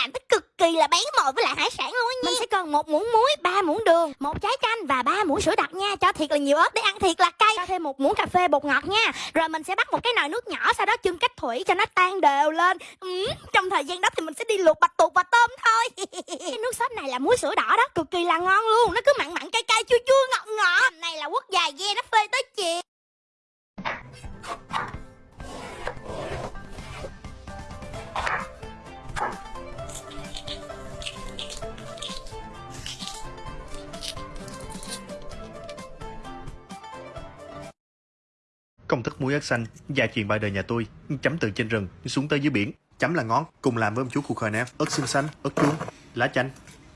làm tới cực kỳ là bén mồi với lại hải sản luôn á nha. Mình sẽ cần một muỗng muối ba muỗng đường một trái chanh và ba muỗng sữa đặc nha. Cho thiệt là nhiều ớt để ăn thiệt là cay. Cho thêm một muỗng cà phê bột ngọt nha. Rồi mình sẽ bắt một cái nồi nước nhỏ sau đó chưng cách thủy cho nó tan đều lên. Ừ, trong thời gian đó thì mình sẽ đi luộc bạch tuộc và tôm thôi. Cái nước sốt này là muối sữa đỏ đó cực kỳ là ngon luôn. Nó cứ mặn mặn cay cay chua chua Công thức muối ớt xanh, gia truyền ba đời nhà tôi, chấm từ trên rừng xuống tới dưới biển. Chấm là ngón, cùng làm với ông chú khu khoai nè, ớt xương xanh, ớt chuông, lá chanh,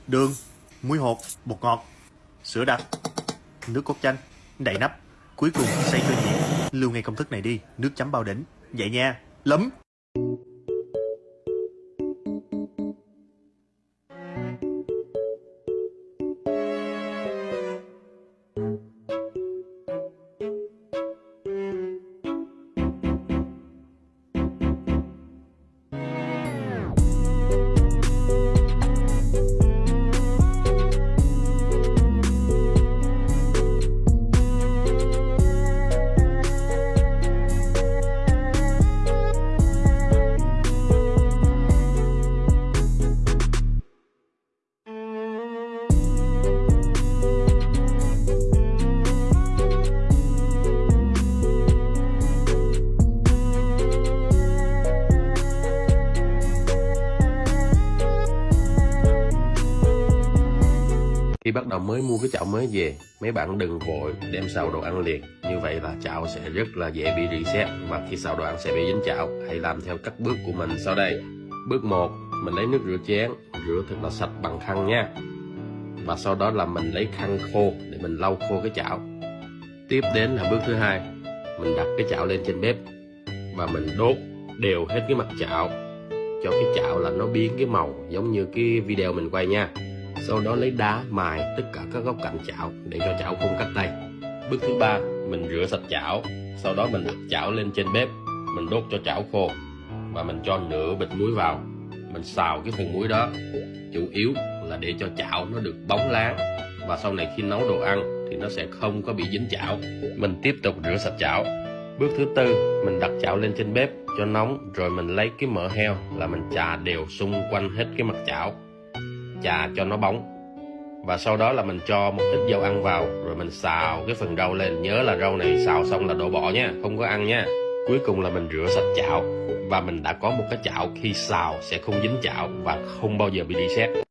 đường, muối hột, bột ngọt, sữa đặc, nước cốt chanh, đậy nắp. Cuối cùng xây cơ nhuyễn. Lưu ngay công thức này đi, nước chấm bao đỉnh. Vậy nha, lấm. Khi bắt đầu mới mua cái chảo mới về, mấy bạn đừng vội đem xào đồ ăn liền. Như vậy là chảo sẽ rất là dễ bị reset và khi xào đồ ăn sẽ bị dính chảo. Hãy làm theo các bước của mình sau đây. Bước 1, mình lấy nước rửa chén, rửa thật là sạch bằng khăn nha. Và sau đó là mình lấy khăn khô để mình lau khô cái chảo. Tiếp đến là bước thứ hai, mình đặt cái chảo lên trên bếp và mình đốt đều hết cái mặt chảo cho cái chảo là nó biến cái màu giống như cái video mình quay nha sau đó lấy đá, mài tất cả các góc cạnh chảo để cho chảo không cắt tay. Bước thứ ba, mình rửa sạch chảo. Sau đó mình đặt chảo lên trên bếp. Mình đốt cho chảo khô. Và mình cho nửa bịch muối vào. Mình xào cái phần muối đó. Chủ yếu là để cho chảo nó được bóng láng. Và sau này khi nấu đồ ăn thì nó sẽ không có bị dính chảo. Mình tiếp tục rửa sạch chảo. Bước thứ tư, mình đặt chảo lên trên bếp cho nóng. Rồi mình lấy cái mỡ heo là mình chà đều xung quanh hết cái mặt chảo chà cho nó bóng. Và sau đó là mình cho một ít dầu ăn vào, rồi mình xào cái phần rau lên. Nhớ là rau này xào xong là đổ bỏ nha, không có ăn nha. Cuối cùng là mình rửa sạch chảo. Và mình đã có một cái chảo, khi xào sẽ không dính chảo và không bao giờ bị reset